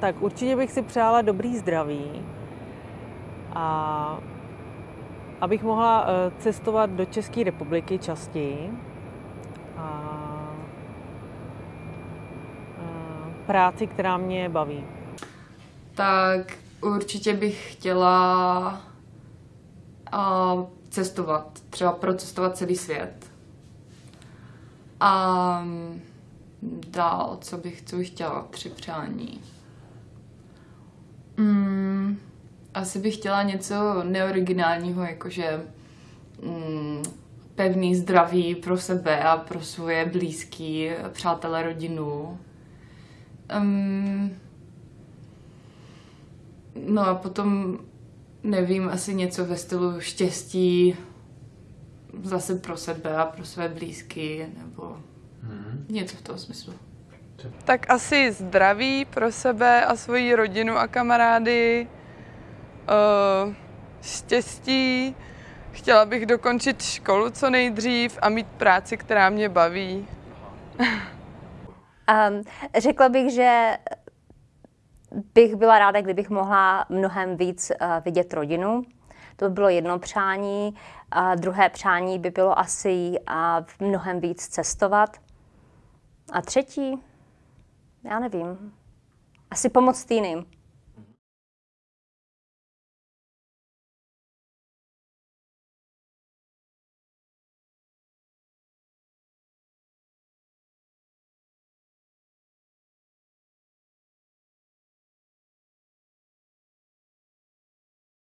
Tak určitě bych si přála dobrý zdraví a abych mohla eh, cestovat do České republiky častěji a eh, práci, která mě baví. Tak určitě bych chtěla a, cestovat, třeba procestovat celý svět. A dál, co bych, co chtěla při přání. Mm, asi bych chtěla něco neoriginálního, jakože mm, pevný zdraví pro sebe a pro svoje blízký, přátelé, rodinu. Um, no a potom, nevím, asi něco ve stylu štěstí zase pro sebe a pro své blízky, nebo hmm. něco v tom smyslu. Tak asi zdraví pro sebe a svoji rodinu a kamarády, uh, štěstí, chtěla bych dokončit školu co nejdřív a mít práci, která mě baví. um, řekla bych, že bych byla ráda, kdybych mohla mnohem víc uh, vidět rodinu. To by bylo jedno přání. A druhé přání by bylo asi uh, mnohem víc cestovat. A třetí, já nevím, asi pomoct jiným.